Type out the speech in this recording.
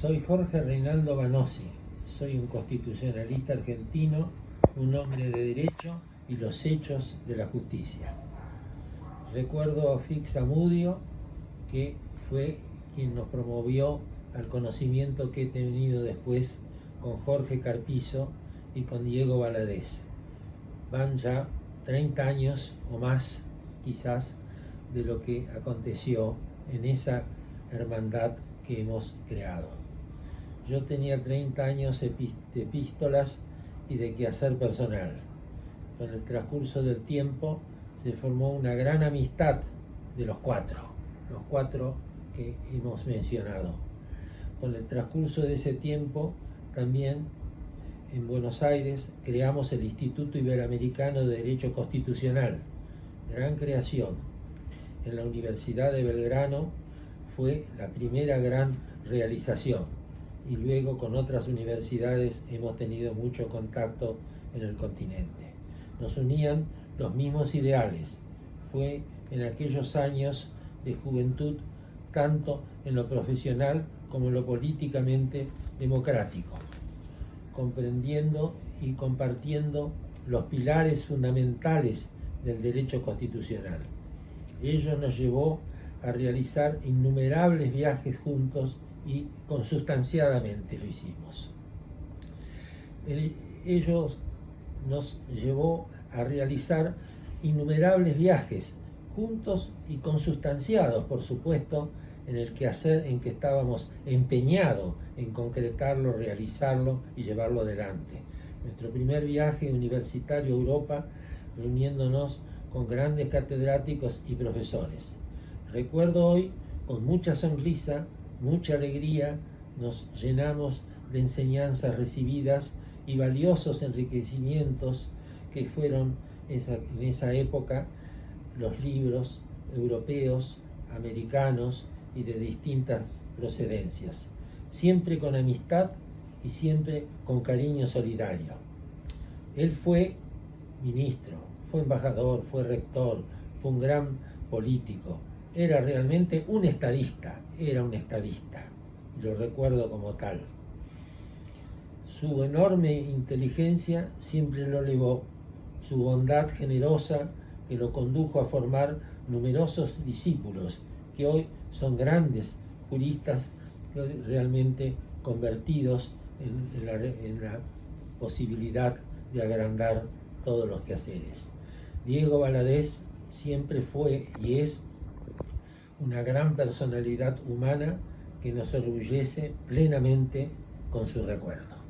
Soy Jorge Reinaldo Banossi, soy un constitucionalista argentino, un hombre de derecho y los hechos de la justicia. Recuerdo a Fix Amudio, que fue quien nos promovió al conocimiento que he tenido después con Jorge Carpizo y con Diego Valadez. Van ya 30 años o más, quizás, de lo que aconteció en esa hermandad que hemos creado. Yo tenía 30 años de epístolas y de quehacer personal. Con el transcurso del tiempo se formó una gran amistad de los cuatro, los cuatro que hemos mencionado. Con el transcurso de ese tiempo también en Buenos Aires creamos el Instituto Iberoamericano de Derecho Constitucional, gran creación. En la Universidad de Belgrano fue la primera gran realización y luego con otras universidades hemos tenido mucho contacto en el continente. Nos unían los mismos ideales. Fue en aquellos años de juventud, tanto en lo profesional como en lo políticamente democrático, comprendiendo y compartiendo los pilares fundamentales del derecho constitucional. Ello nos llevó a realizar innumerables viajes juntos y consustanciadamente lo hicimos. ellos nos llevó a realizar innumerables viajes juntos y consustanciados, por supuesto, en el quehacer en que estábamos empeñados en concretarlo, realizarlo y llevarlo adelante. Nuestro primer viaje universitario a Europa, reuniéndonos con grandes catedráticos y profesores. Recuerdo hoy, con mucha sonrisa, mucha alegría, nos llenamos de enseñanzas recibidas y valiosos enriquecimientos que fueron en esa época los libros europeos, americanos y de distintas procedencias, siempre con amistad y siempre con cariño solidario. Él fue ministro, fue embajador, fue rector, fue un gran político, era realmente un estadista, era un estadista, lo recuerdo como tal. Su enorme inteligencia siempre lo elevó, su bondad generosa que lo condujo a formar numerosos discípulos que hoy son grandes juristas realmente convertidos en, la, en la posibilidad de agrandar todos los quehaceres. Diego Valadez siempre fue y es una gran personalidad humana que nos orgullece plenamente con su recuerdo.